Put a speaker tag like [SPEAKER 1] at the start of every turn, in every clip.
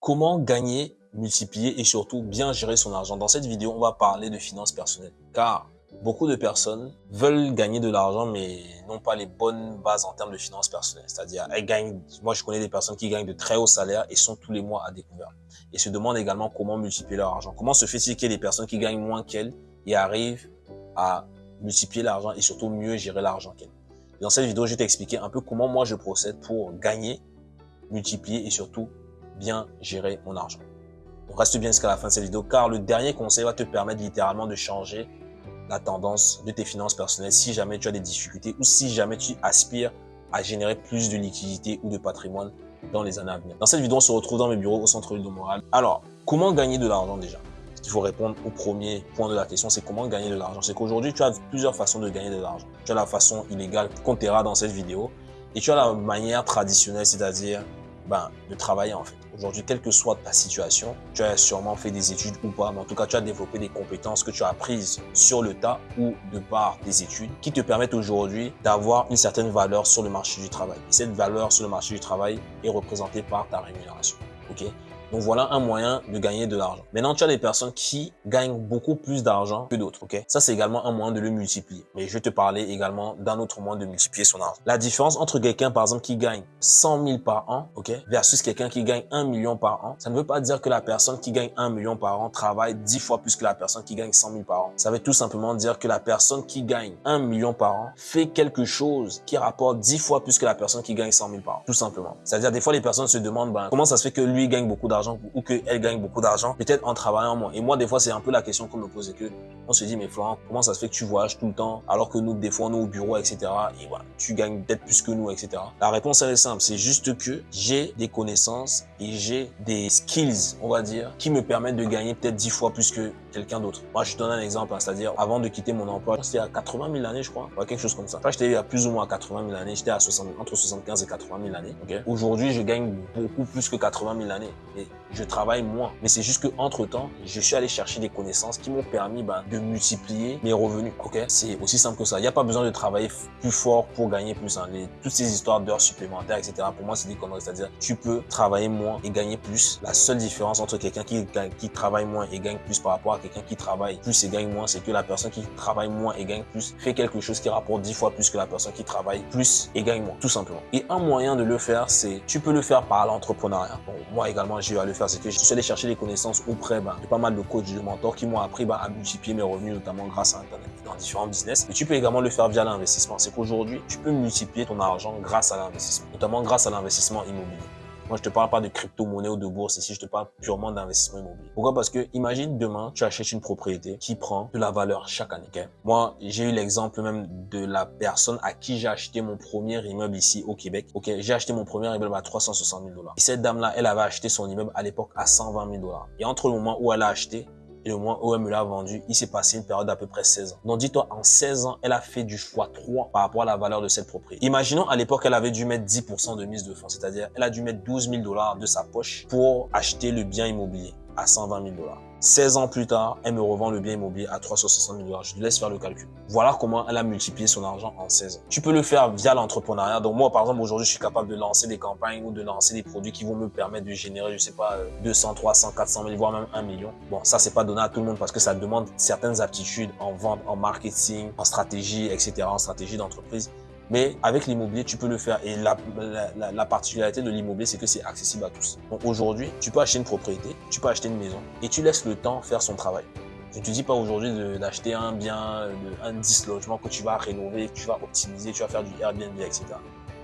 [SPEAKER 1] Comment gagner, multiplier et surtout bien gérer son argent Dans cette vidéo, on va parler de finances personnelles. Car beaucoup de personnes veulent gagner de l'argent mais n'ont pas les bonnes bases en termes de finances personnelles. C'est-à-dire, elles gagnent, moi je connais des personnes qui gagnent de très hauts salaires et sont tous les mois à découvert. Et se demandent également comment multiplier leur argent. Comment se fait-il des personnes qui gagnent moins qu'elles et arrivent à multiplier l'argent et surtout mieux gérer l'argent qu'elles Dans cette vidéo, je vais t'expliquer un peu comment moi je procède pour gagner, multiplier et surtout bien gérer mon argent. Donc reste bien jusqu'à la fin de cette vidéo car le dernier conseil va te permettre littéralement de changer la tendance de tes finances personnelles si jamais tu as des difficultés ou si jamais tu aspires à générer plus de liquidités ou de patrimoine dans les années à venir. Dans cette vidéo, on se retrouve dans mes bureaux au centre-ville de Montréal. Alors, comment gagner de l'argent déjà? Il faut répondre au premier point de la question, c'est comment gagner de l'argent. C'est qu'aujourd'hui, tu as plusieurs façons de gagner de l'argent. Tu as la façon illégale qu'on t'aira dans cette vidéo et tu as la manière traditionnelle, c'est-à-dire ben, de travailler en fait. Aujourd'hui, quelle que soit ta situation, tu as sûrement fait des études ou pas, mais en tout cas, tu as développé des compétences que tu as apprises sur le tas ou de par tes études qui te permettent aujourd'hui d'avoir une certaine valeur sur le marché du travail. Et cette valeur sur le marché du travail est représentée par ta rémunération. ok? Donc voilà un moyen de gagner de l'argent. Maintenant, tu as des personnes qui gagnent beaucoup plus d'argent que d'autres. ok? Ça, c'est également un moyen de le multiplier. Mais je vais te parler également d'un autre moyen de multiplier son argent. La différence entre quelqu'un, par exemple, qui gagne 100 000 par an ok versus quelqu'un qui gagne 1 million par an, ça ne veut pas dire que la personne qui gagne 1 million par an travaille 10 fois plus que la personne qui gagne 100 000 par an. Ça veut tout simplement dire que la personne qui gagne 1 million par an fait quelque chose qui rapporte 10 fois plus que la personne qui gagne 100 000 par an. Tout simplement. C'est-à-dire, des fois, les personnes se demandent ben, comment ça se fait que lui gagne beaucoup d'argent? Ou qu'elle gagne beaucoup d'argent, peut-être en travaillant moins. Et moi, des fois, c'est un peu la question qu'on me pose que on se dit, mais Florent, comment ça se fait que tu voyages tout le temps alors que nous, des fois, on au bureau, etc. Et voilà, tu gagnes peut-être plus que nous, etc. La réponse, elle est simple. C'est juste que j'ai des connaissances et j'ai des skills, on va dire, qui me permettent de gagner peut-être 10 fois plus que quelqu'un d'autre. Moi, je te donne un exemple, hein, c'est-à-dire avant de quitter mon emploi, c'était à 80 000 années, je crois, quelque chose comme ça. Enfin, j'étais à plus ou moins à 80 000 années, j'étais à 60, entre 75 et 80 000 années. Aujourd'hui, je gagne beaucoup plus que 80 000 années je travaille moins. Mais c'est juste que entre temps, je suis allé chercher des connaissances qui m'ont permis ben, de multiplier mes revenus. Ok, c'est aussi simple que ça. Il n'y a pas besoin de travailler plus fort pour gagner plus. Hein. toutes ces histoires d'heures supplémentaires, etc. Pour moi, c'est des conneries. C'est-à-dire, tu peux travailler moins et gagner plus. La seule différence entre quelqu'un qui, travaille moins et gagne plus par rapport à quelqu'un qui travaille plus et gagne moins, c'est que la personne qui travaille moins et gagne plus fait quelque chose qui rapporte 10 fois plus que la personne qui travaille plus et gagne moins, tout simplement. Et un moyen de le faire, c'est tu peux le faire par l'entrepreneuriat. Bon, moi également, j'ai le faire, c'est que je suis allé chercher des connaissances auprès ben, de pas mal de coachs, de mentors qui m'ont appris ben, à multiplier mes revenus, notamment grâce à Internet, dans différents business. Mais tu peux également le faire via l'investissement. C'est qu'aujourd'hui, tu peux multiplier ton argent grâce à l'investissement, notamment grâce à l'investissement immobilier. Moi, je te parle pas de crypto-monnaie ou de bourse ici, je te parle purement d'investissement immobilier. Pourquoi? Parce que imagine demain, tu achètes une propriété qui prend de la valeur chaque année. Moi, j'ai eu l'exemple même de la personne à qui j'ai acheté mon premier immeuble ici au Québec. Ok, j'ai acheté mon premier immeuble à 360 000 dollars. Et cette dame-là, elle avait acheté son immeuble à l'époque à 120 000 dollars. Et entre le moment où elle a acheté et où elle me l'a vendu, il s'est passé une période d'à peu près 16 ans. Donc dis-toi, en 16 ans, elle a fait du x3 par rapport à la valeur de cette propriété. Imaginons à l'époque, elle avait dû mettre 10% de mise de fonds, c'est-à-dire elle a dû mettre 12 000 dollars de sa poche pour acheter le bien immobilier à 120 000 dollars. 16 ans plus tard, elle me revend le bien immobilier à 360 000 dollars. Je te laisse faire le calcul. Voilà comment elle a multiplié son argent en 16 ans. Tu peux le faire via l'entrepreneuriat. Donc moi, par exemple, aujourd'hui, je suis capable de lancer des campagnes ou de lancer des produits qui vont me permettre de générer, je sais pas, 200, 300, 400 000, voire même 1 million. Bon, ça, c'est pas donné à tout le monde parce que ça demande certaines aptitudes en vente, en marketing, en stratégie, etc., en stratégie d'entreprise. Mais avec l'immobilier, tu peux le faire. Et la, la, la particularité de l'immobilier, c'est que c'est accessible à tous. Donc aujourd'hui, tu peux acheter une propriété, tu peux acheter une maison et tu laisses le temps faire son travail. Je ne te dis pas aujourd'hui d'acheter un bien, un 10 logements que tu vas rénover, que tu vas optimiser, tu vas faire du Airbnb, etc.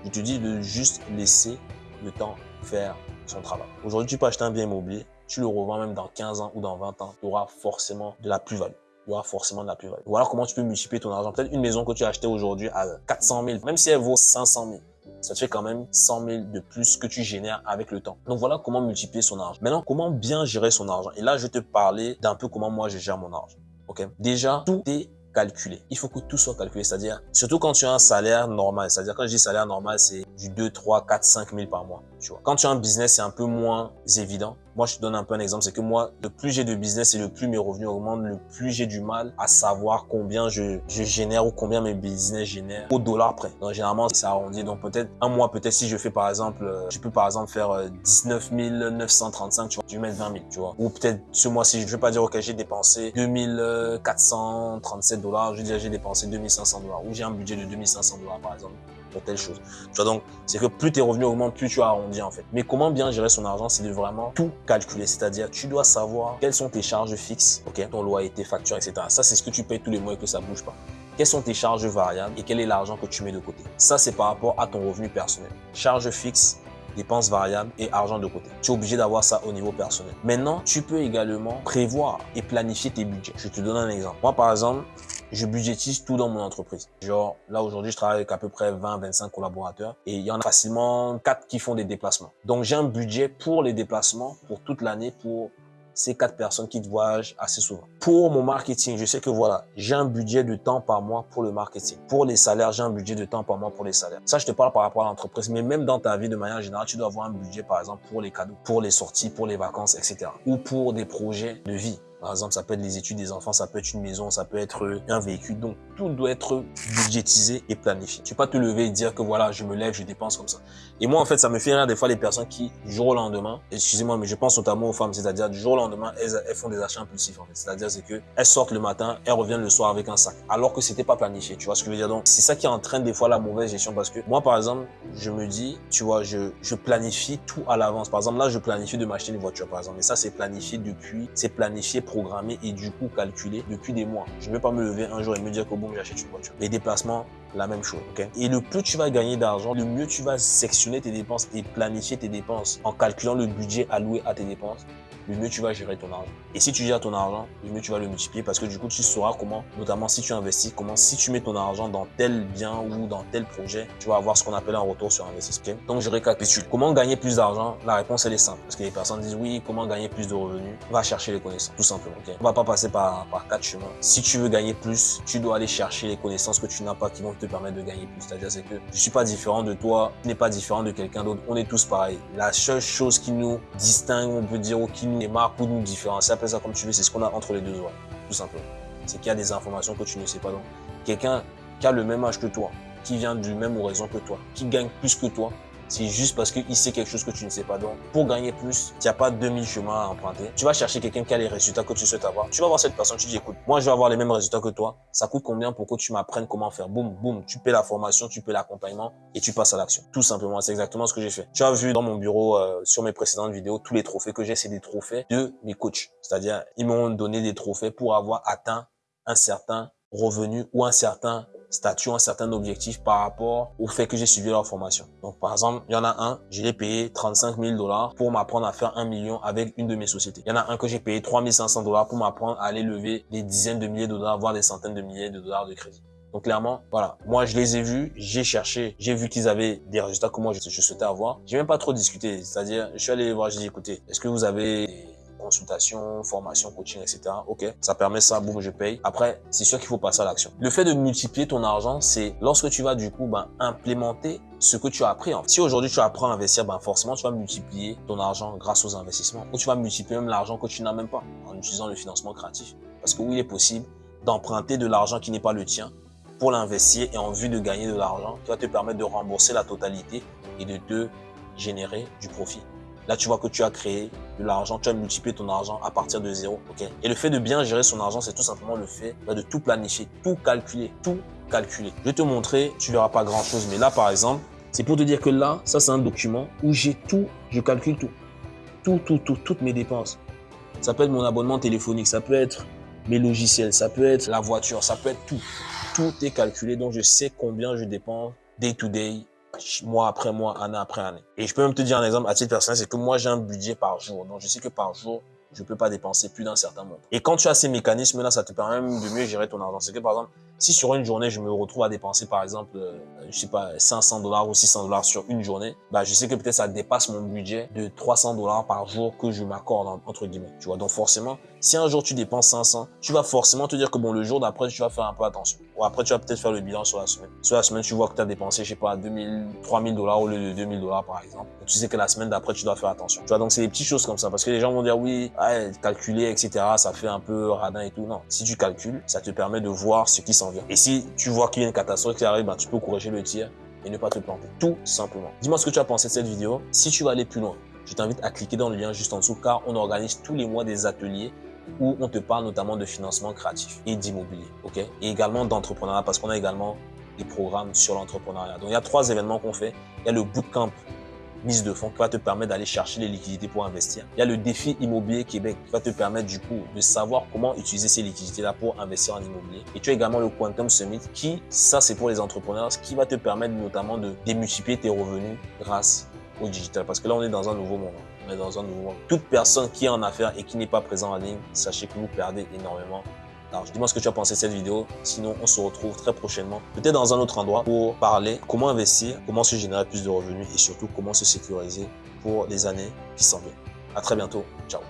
[SPEAKER 1] Je te dis de juste laisser le temps faire son travail. Aujourd'hui, tu peux acheter un bien immobilier, tu le revends même dans 15 ans ou dans 20 ans, tu auras forcément de la plus-value il y aura forcément de la plus-value. Alors comment tu peux multiplier ton argent. Peut-être une maison que tu as achetée aujourd'hui à 400 000, même si elle vaut 500 000 ça te fait quand même 100 000 de plus que tu génères avec le temps. Donc voilà comment multiplier son argent. Maintenant, comment bien gérer son argent. Et là, je vais te parler d'un peu comment moi je gère mon argent. Ok? Déjà, tout est calculé. Il faut que tout soit calculé. C'est-à-dire, surtout quand tu as un salaire normal. C'est-à-dire, quand je dis salaire normal, c'est du 2, 3, 4, 5 000 par mois. Tu. Quand tu as un business, c'est un peu moins évident. Moi, je te donne un peu un exemple, c'est que moi, le plus j'ai de business et le plus mes revenus augmentent, le plus j'ai du mal à savoir combien je, génère ou combien mes business génèrent au dollar près. Donc, généralement, c'est arrondi. Donc, peut-être un mois, peut-être si je fais par exemple, euh, je peux par exemple faire 19 euh, 935, tu vois, je vais mettre 20 000, tu vois. Ou peut-être ce mois-ci, je vais pas dire, ok, j'ai dépensé 2437 dollars, je vais dire, j'ai dépensé 2500 dollars. Ou j'ai un budget de 2500 dollars, par exemple pour telle chose. Tu vois, donc, c'est que plus tes revenus augmentent, plus tu arrondis, en fait. Mais comment bien gérer son argent, c'est de vraiment tout calculer. C'est-à-dire, tu dois savoir quelles sont tes charges fixes, ok, ton loyer, factures, etc. Ça, c'est ce que tu payes tous les mois et que ça bouge pas. Quelles sont tes charges variables et quel est l'argent que tu mets de côté? Ça, c'est par rapport à ton revenu personnel. Charges fixes, dépenses variables et argent de côté. Tu es obligé d'avoir ça au niveau personnel. Maintenant, tu peux également prévoir et planifier tes budgets. Je te donne un exemple. Moi, par exemple, je budgétise tout dans mon entreprise. Genre, là, aujourd'hui, je travaille avec à peu près 20, 25 collaborateurs et il y en a facilement 4 qui font des déplacements. Donc, j'ai un budget pour les déplacements pour toute l'année pour ces quatre personnes qui voyagent assez souvent. Pour mon marketing, je sais que voilà, j'ai un budget de temps par mois pour le marketing. Pour les salaires, j'ai un budget de temps par mois pour les salaires. Ça, je te parle par rapport à l'entreprise, mais même dans ta vie de manière générale, tu dois avoir un budget, par exemple, pour les cadeaux, pour les sorties, pour les vacances, etc. Ou pour des projets de vie. Par exemple, ça peut être les études des enfants, ça peut être une maison, ça peut être un véhicule. Donc, tout doit être budgétisé et planifié. Tu peux pas te lever et dire que voilà, je me lève, je dépense comme ça. Et moi, en fait, ça me fait rire des fois les personnes qui, du jour au lendemain, excusez-moi, mais je pense notamment aux femmes, c'est-à-dire du jour au lendemain, elles, elles font des achats impulsifs, en fait. C'est-à-dire, c'est que elles sortent le matin, elles reviennent le soir avec un sac. Alors que c'était pas planifié. Tu vois ce que je veux dire? Donc, c'est ça qui entraîne des fois la mauvaise gestion parce que moi, par exemple, je me dis, tu vois, je, je planifie tout à l'avance. Par exemple, là, je planifie de m'acheter une voiture, par exemple. Et ça, c'est planifié depuis, c'est planifié, programmé et du coup calculé depuis des mois. Je ne vais pas me lever un jour et me dire que bon, j'achète une voiture. Les déplacements, la même chose. et le plus tu vas gagner d'argent, le mieux tu vas sectionner tes dépenses et planifier tes dépenses en calculant le budget alloué à tes dépenses le mieux tu vas gérer ton argent. Et si tu gères ton argent, le mieux tu vas le multiplier parce que du coup, tu sauras comment, notamment si tu investis, comment si tu mets ton argent dans tel bien ou dans tel projet, tu vas avoir ce qu'on appelle un retour sur investissement. Donc, je récapitule. Comment gagner plus d'argent? La réponse, elle est simple. Parce que les personnes disent oui, comment gagner plus de revenus? Va chercher les connaissances, tout simplement. Okay On va pas passer par, par quatre chemins. Si tu veux gagner plus, tu dois aller chercher les connaissances que tu n'as pas qui vont te permettre de gagner plus. C'est-à-dire, c'est que je suis pas différent de toi, tu n'es pas différent de quelqu'un d'autre. On est tous pareils. La seule chose qui nous distingue, on peut dire, ou qui nous démarque ou nous différencie, appelle ça comme tu veux, c'est ce qu'on a entre les deux oreilles, tout simplement. C'est qu'il y a des informations que tu ne sais pas. Donc, quelqu'un qui a le même âge que toi, qui vient du même horizon que toi, qui gagne plus que toi, c'est juste parce qu'il sait quelque chose que tu ne sais pas. Donc, pour gagner plus, il n'y a pas 2000 chemins à emprunter. Tu vas chercher quelqu'un qui a les résultats que tu souhaites avoir. Tu vas voir cette personne, tu dis, écoute, moi, je vais avoir les mêmes résultats que toi. Ça coûte combien pour que tu m'apprennes comment faire? Boum, boum. Tu paies la formation, tu paies l'accompagnement et tu passes à l'action. Tout simplement. C'est exactement ce que j'ai fait. Tu as vu dans mon bureau, euh, sur mes précédentes vidéos, tous les trophées que j'ai, c'est des trophées de mes coachs. C'est-à-dire, ils m'ont donné des trophées pour avoir atteint un certain revenu ou un certain statut, un certain objectif par rapport au fait que j'ai suivi leur formation. Donc, par exemple, il y en a un, je l'ai payé 35 000 dollars pour m'apprendre à faire un million avec une de mes sociétés. Il y en a un que j'ai payé 3 500 dollars pour m'apprendre à aller lever des dizaines de milliers de dollars, voire des centaines de milliers de dollars de crédit. Donc clairement, voilà, moi je les ai vus, j'ai cherché, j'ai vu qu'ils avaient des résultats que moi je, je souhaitais avoir. J'ai même pas trop discuté, c'est-à-dire je suis allé les voir, j'ai dit écoutez, est-ce que vous avez consultation, formation, coaching, etc. Ok, ça permet ça, boum, je paye. Après, c'est sûr qu'il faut passer à l'action. Le fait de multiplier ton argent, c'est lorsque tu vas du coup ben, implémenter ce que tu as appris. Si aujourd'hui tu apprends à investir, ben forcément tu vas multiplier ton argent grâce aux investissements ou tu vas multiplier même l'argent que tu n'as même pas en utilisant le financement créatif. Parce que oui, il est possible d'emprunter de l'argent qui n'est pas le tien pour l'investir et en vue de gagner de l'argent qui va te permettre de rembourser la totalité et de te générer du profit. Là, tu vois que tu as créé de l'argent, tu as multiplié ton argent à partir de zéro. ok? Et le fait de bien gérer son argent, c'est tout simplement le fait bah, de tout planifier, tout calculer, tout calculer. Je vais te montrer, tu verras pas grand chose, mais là, par exemple, c'est pour te dire que là, ça, c'est un document où j'ai tout, je calcule tout. Tout, tout, tout, toutes mes dépenses. Ça peut être mon abonnement téléphonique, ça peut être mes logiciels, ça peut être la voiture, ça peut être tout. Tout est calculé, donc je sais combien je dépense day to day, mois après mois, année après année. Et je peux même te dire un exemple à titre personnel, c'est que moi j'ai un budget par jour. Donc je sais que par jour, je peux pas dépenser plus d'un certain montant. Et quand tu as ces mécanismes-là, ça te permet de mieux gérer ton argent. C'est que par exemple, si sur une journée, je me retrouve à dépenser par exemple, euh, je sais pas, 500 dollars ou 600 dollars sur une journée, bah je sais que peut-être ça dépasse mon budget de 300 dollars par jour que je m'accorde entre guillemets. Tu vois, donc forcément, Si un jour tu dépenses 500, tu vas forcément te dire que bon, le jour d'après, tu vas faire un peu attention. Ou après, tu vas peut-être faire le bilan sur la semaine. Sur la semaine, tu vois que tu as dépensé, je sais pas, 2000, 3000 dollars au lieu de 2000 dollars, par exemple. Tu sais que la semaine d'après, tu dois faire attention. Tu vois, donc c'est des petites choses comme ça. Parce que les gens vont dire, oui, ouais, calculer, etc., ça fait un peu radin et tout. Non. Si tu calcules, ça te permet de voir ce qui s'en Et si tu vois qu'il y a une catastrophe qui arrive, ben, tu peux corriger le tir et ne pas te planter. Tout simplement. Dis-moi ce que tu as pensé de cette vidéo. Si tu vas aller plus loin, je t'invite à cliquer dans le lien juste en dessous car on organise tous les mois des ateliers où on te parle notamment de financement créatif et d'immobilier, Et également d'entrepreneuriat parce qu'on a également des programmes sur l'entrepreneuriat. Donc, il y a trois événements qu'on fait. Il y a le bootcamp mise de fonds qui va te permettre d'aller chercher les liquidités pour investir. Il y a le défi immobilier Québec qui va te permettre du coup de savoir comment utiliser ces liquidités-là pour investir en immobilier. Et tu as également le Quantum Summit qui, ça c'est pour les entrepreneurs, qui va te permettre notamment de démultiplier tes revenus grâce au digital. Parce que là, on est dans un nouveau monde. On est dans un nouveau monde. Toute personne qui est en affaires et qui n'est pas présent en ligne, sachez que vous perdez énormément alors, dis-moi ce que tu as pensé de cette vidéo. Sinon, on se retrouve très prochainement, peut-être dans un autre endroit, pour parler comment investir, comment se générer plus de revenus et surtout comment se sécuriser pour les années qui s'en viennent. À très bientôt. Ciao.